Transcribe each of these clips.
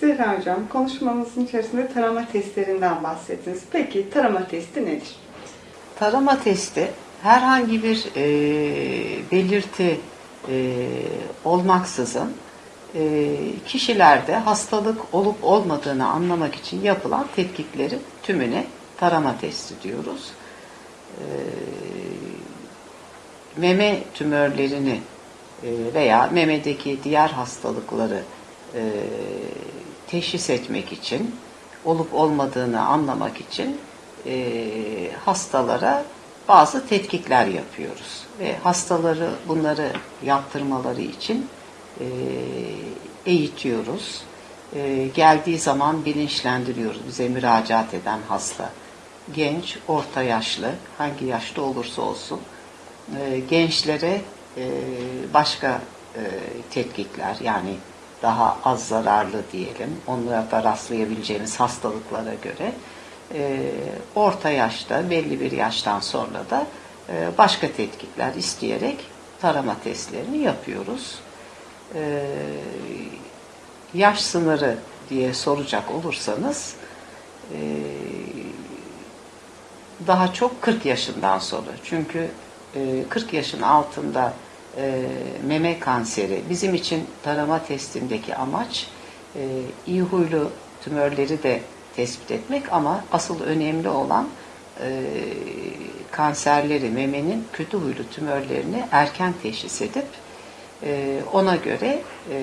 Zehra Hocam, konuşmamızın içerisinde tarama testlerinden bahsettiniz. Peki tarama testi nedir? Tarama testi herhangi bir e, belirti e, olmaksızın e, kişilerde hastalık olup olmadığını anlamak için yapılan tetkiklerin tümüne tarama testi diyoruz. E, meme tümörlerini e, veya memedeki diğer hastalıkları e, teşhis etmek için, olup olmadığını anlamak için e, hastalara bazı tetkikler yapıyoruz. Ve hastaları bunları yaptırmaları için e, eğitiyoruz. E, geldiği zaman bilinçlendiriyoruz bize müracaat eden hasta. Genç, orta yaşlı, hangi yaşta olursa olsun e, gençlere e, başka e, tetkikler yani daha az zararlı diyelim onlara rastlayabileceğimiz hastalıklara göre e, orta yaşta belli bir yaştan sonra da e, başka tetkikler isteyerek tarama testlerini yapıyoruz. E, yaş sınırı diye soracak olursanız e, daha çok 40 yaşından sonra. Çünkü e, 40 yaşın altında e, meme kanseri bizim için tarama testindeki amaç e, iyi huylu tümörleri de tespit etmek ama asıl önemli olan e, kanserleri, memenin kötü huylu tümörlerini erken teşhis edip e, ona göre e,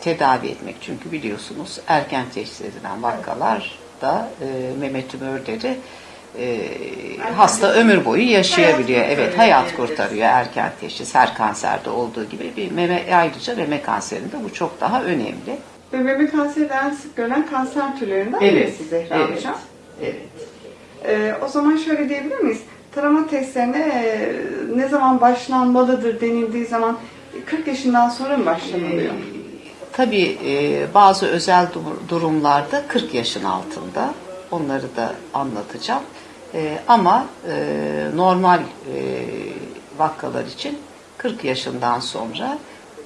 tedavi etmek. Çünkü biliyorsunuz erken teşhis edilen vakalar da e, meme tümörleri e, hasta ömür boyu yaşayabiliyor. Hayat evet, hayat kurtarıyor erken teşhis. Her kanserde olduğu gibi bir meme ayrıca meme kanserinde bu çok daha önemli. Ve meme kanseri en sık görülen kanser türlerinden Evet, birisi Zehra evet, Hocam. evet. Ee, o zaman şöyle diyebilir miyiz? Tarama testlerine e, ne zaman başlanmalıdır denildiği zaman 40 yaşından sonra mı başlanılıyor? Tabii e, bazı özel dur- durumlarda 40 yaşın altında onları da anlatacağım. E, ama e, normal e, vakalar için 40 yaşından sonra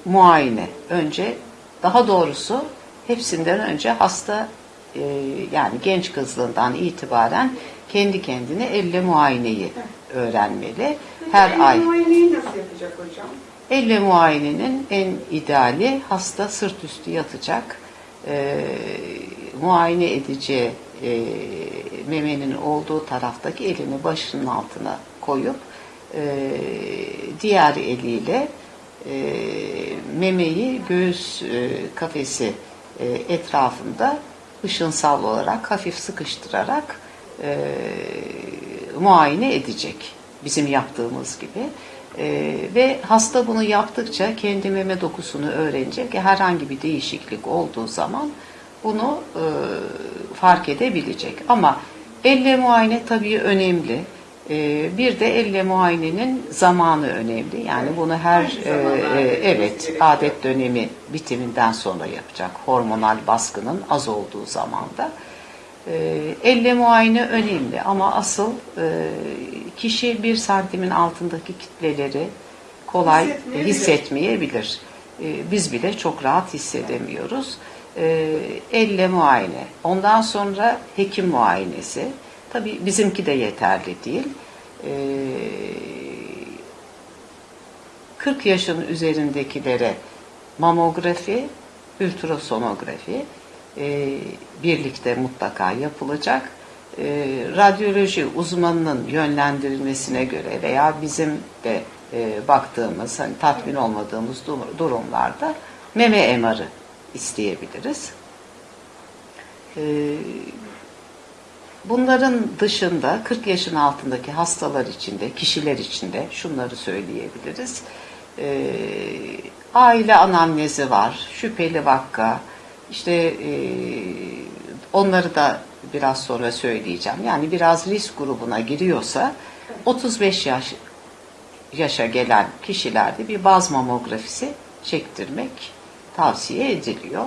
muayene önce daha doğrusu hepsinden önce hasta e, yani genç kızlığından itibaren kendi kendine elle muayeneyi öğrenmeli. Her Peki, ay muayeneyi nasıl yapacak hocam? Elle muayenenin en ideali hasta sırt üstü yatacak, e, muayene edeceği e, memenin olduğu taraftaki elini başının altına koyup e, diğer eliyle e, memeyi göğüs e, kafesi e, etrafında ışınsal olarak hafif sıkıştırarak e, muayene edecek. Bizim yaptığımız gibi. E, ve hasta bunu yaptıkça kendi meme dokusunu öğrenecek. Herhangi bir değişiklik olduğu zaman bunu e, fark edebilecek. Ama elle muayene tabii önemli. E, bir de elle muayenenin zamanı önemli. Yani bunu her e, e, evet adet dönemi bitiminden sonra yapacak. Hormonal baskının az olduğu zamanda. E, elle muayene önemli ama asıl e, kişi bir santimin altındaki kitleleri kolay Hissetmeyebilir. hissetmeyebilir. E, biz bile çok rahat hissedemiyoruz. E, elle muayene. Ondan sonra hekim muayenesi. Tabii bizimki de yeterli değil. E, 40 yaşın üzerindekilere mamografi, ultrasonografi e, birlikte mutlaka yapılacak. E, radyoloji uzmanının yönlendirilmesine göre veya bizim de e, baktığımız, hani tatmin olmadığımız dur- durumlarda meme MR'ı isteyebiliriz. E, Bunların dışında 40 yaşın altındaki hastalar içinde, kişiler içinde şunları söyleyebiliriz. Ee, aile anamnezi var, şüpheli vaka, işte e, onları da biraz sonra söyleyeceğim. Yani biraz risk grubuna giriyorsa 35 yaş yaşa gelen kişilerde bir baz mamografisi çektirmek tavsiye ediliyor.